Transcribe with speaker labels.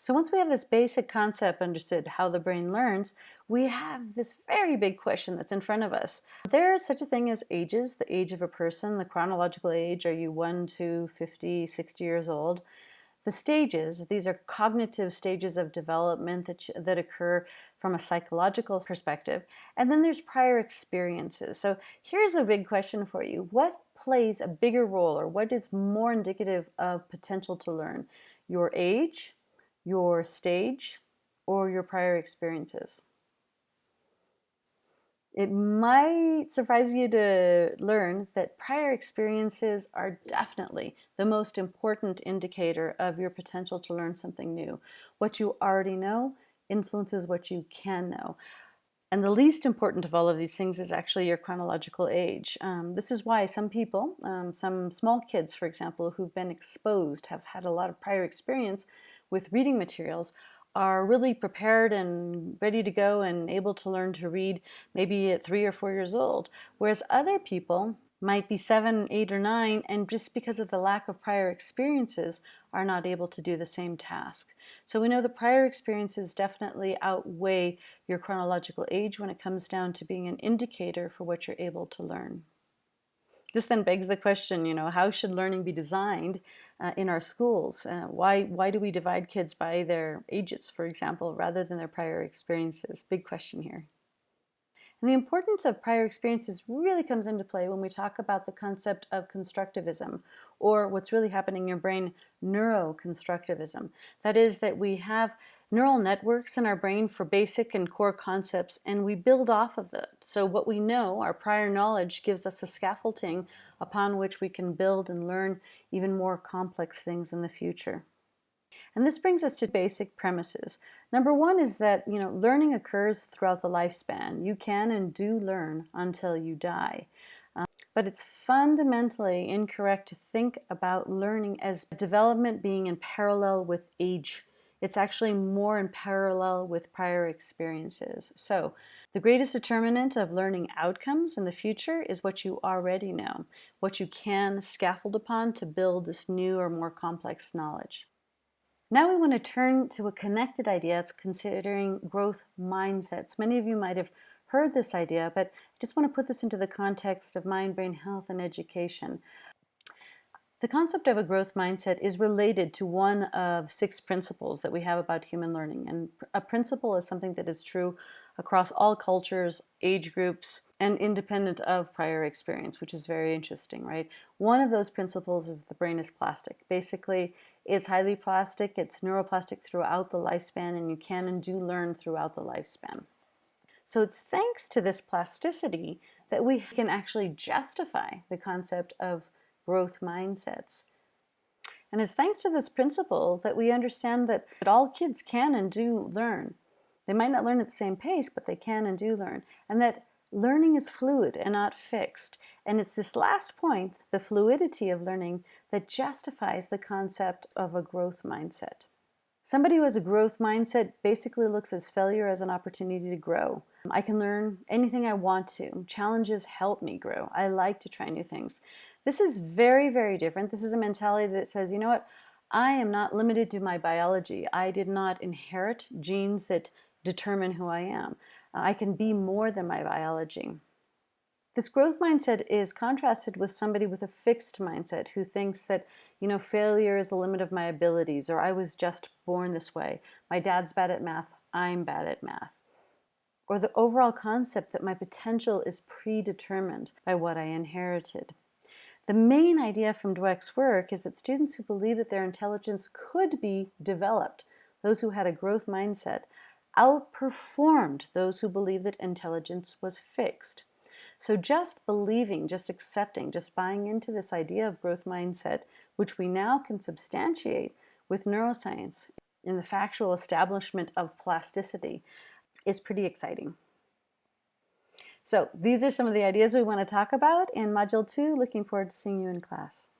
Speaker 1: So once we have this basic concept understood how the brain learns, we have this very big question that's in front of us. There's such a thing as ages, the age of a person, the chronological age, are you 1 to 50, 60 years old? The stages, these are cognitive stages of development that, that occur from a psychological perspective. And then there's prior experiences. So here's a big question for you. What plays a bigger role or what is more indicative of potential to learn? Your age, your stage, or your prior experiences. It might surprise you to learn that prior experiences are definitely the most important indicator of your potential to learn something new. What you already know influences what you can know. And the least important of all of these things is actually your chronological age. Um, this is why some people, um, some small kids, for example, who've been exposed, have had a lot of prior experience, with reading materials are really prepared and ready to go and able to learn to read maybe at three or four years old. Whereas other people might be seven, eight, or nine, and just because of the lack of prior experiences are not able to do the same task. So we know the prior experiences definitely outweigh your chronological age when it comes down to being an indicator for what you're able to learn. This then begs the question, you know, how should learning be designed uh, in our schools? Uh, why, why do we divide kids by their ages, for example, rather than their prior experiences? Big question here. And the importance of prior experiences really comes into play when we talk about the concept of constructivism, or what's really happening in your brain, neuroconstructivism. That is that we have neural networks in our brain for basic and core concepts, and we build off of that. So what we know, our prior knowledge, gives us a scaffolding upon which we can build and learn even more complex things in the future. And this brings us to basic premises. Number one is that you know learning occurs throughout the lifespan. You can and do learn until you die. Um, but it's fundamentally incorrect to think about learning as development being in parallel with age it's actually more in parallel with prior experiences. So the greatest determinant of learning outcomes in the future is what you already know, what you can scaffold upon to build this new or more complex knowledge. Now we want to turn to a connected idea considering growth mindsets. Many of you might have heard this idea, but I just want to put this into the context of mind, brain health, and education. The concept of a growth mindset is related to one of six principles that we have about human learning. And a principle is something that is true across all cultures, age groups, and independent of prior experience, which is very interesting, right? One of those principles is the brain is plastic. Basically, it's highly plastic, it's neuroplastic throughout the lifespan, and you can and do learn throughout the lifespan. So it's thanks to this plasticity that we can actually justify the concept of growth mindsets. And it's thanks to this principle that we understand that, that all kids can and do learn. They might not learn at the same pace, but they can and do learn. And that learning is fluid and not fixed. And it's this last point, the fluidity of learning, that justifies the concept of a growth mindset. Somebody who has a growth mindset basically looks at failure as an opportunity to grow. I can learn anything I want to. Challenges help me grow. I like to try new things. This is very, very different. This is a mentality that says, you know what, I am not limited to my biology. I did not inherit genes that determine who I am. I can be more than my biology. This growth mindset is contrasted with somebody with a fixed mindset who thinks that, you know, failure is the limit of my abilities or I was just born this way. My dad's bad at math, I'm bad at math. Or the overall concept that my potential is predetermined by what I inherited. The main idea from Dweck's work is that students who believe that their intelligence could be developed, those who had a growth mindset, outperformed those who believed that intelligence was fixed. So just believing, just accepting, just buying into this idea of growth mindset, which we now can substantiate with neuroscience in the factual establishment of plasticity, is pretty exciting. So these are some of the ideas we want to talk about in Module 2. Looking forward to seeing you in class.